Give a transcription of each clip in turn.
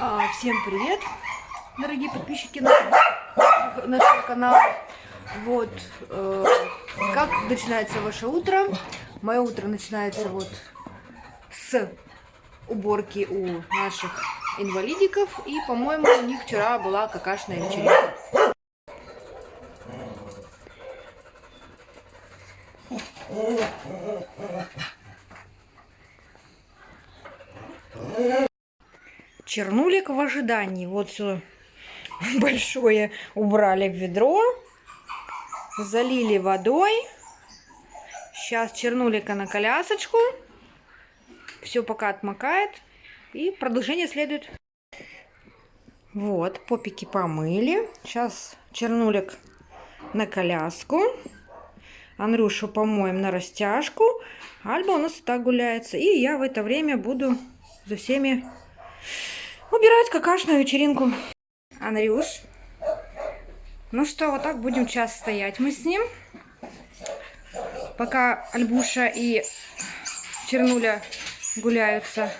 А, Всем привет, дорогие подписчики нашего, канала. Вот, э, как начинается ваше утро? Мое утро начинается вот с уборки у наших инвалидиков. И, по-моему, у них вчера была какашная вечеринка. Чернулик в ожидании. Вот все большое убрали в ведро. Залили водой. Сейчас чернулика на колясочку. Все пока отмокает. И продолжение следует. Вот, попики помыли. Сейчас чернулик на коляску. Андрюшу помоем на растяжку. Альба у нас и так гуляется. И я в это время буду за всеми убирать какашную вечеринку. Андрюш. Ну что, вот так будем час стоять мы с ним. Пока Альбуша и Чернуля гуляются.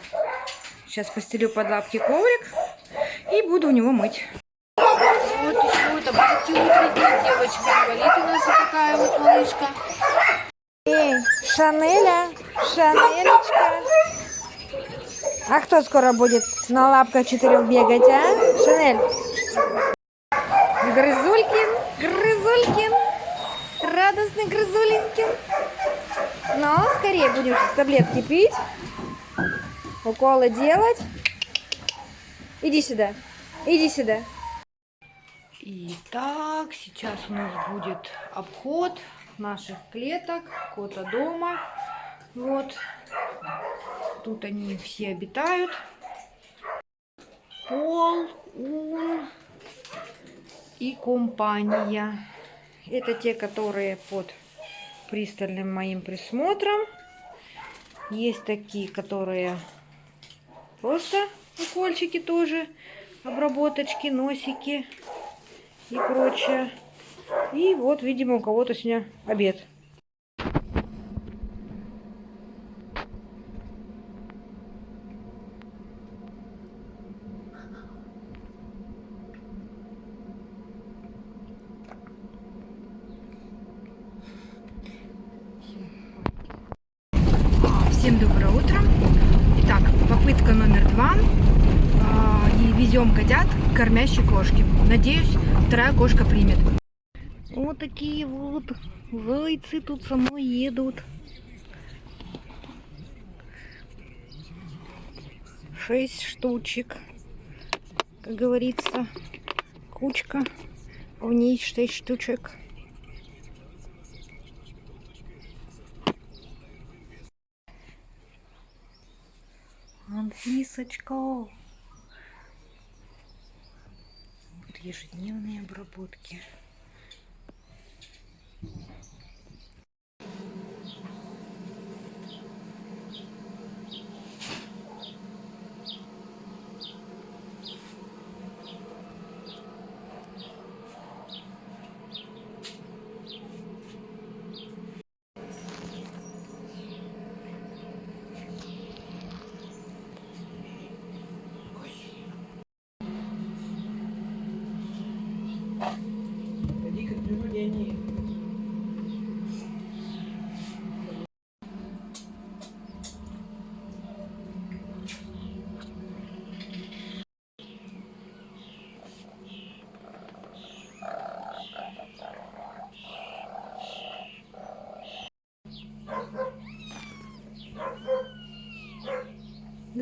Сейчас постелю под лапки коврик и буду у него мыть. Вот еще это будет утренняя девочка. Инвалид у нас вот такая вот малышка. Эй, Шанеля, Шанелечка. А кто скоро будет на лапках четырех бегать, а? Шанель. Грызулькин, Грызулькин. Радостный Грызулинкин. Ну, скорее будем таблетки пить. Уколы делать. Иди сюда. Иди сюда. Итак, сейчас у нас будет обход наших клеток, кота дома. Вот. Тут они все обитают. Пол, ун и компания. Это те, которые под пристальным моим присмотром. Есть такие, которые просто укольчики тоже, обработочки, носики и прочее. И вот, видимо, у кого-то сегодня обед. Всем доброе утро. Итак, попытка номер два. А, И везем котят к кормящей кошке. Надеюсь, вторая кошка примет. Вот такие вот зайцы тут со мной едут. Шесть штучек. Как говорится, кучка. В ней шесть штучек. Анфисочка. Ежедневные обработки.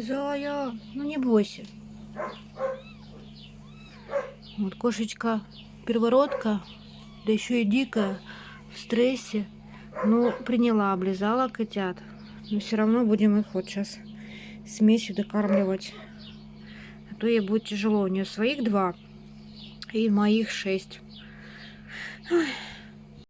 Зая, ну не бойся. Вот кошечка первородка, да еще и дикая, в стрессе. Ну, приняла, облизала котят. Но все равно будем их вот сейчас смесью докармливать. А то ей будет тяжело. У нее своих два и моих шесть. Ой.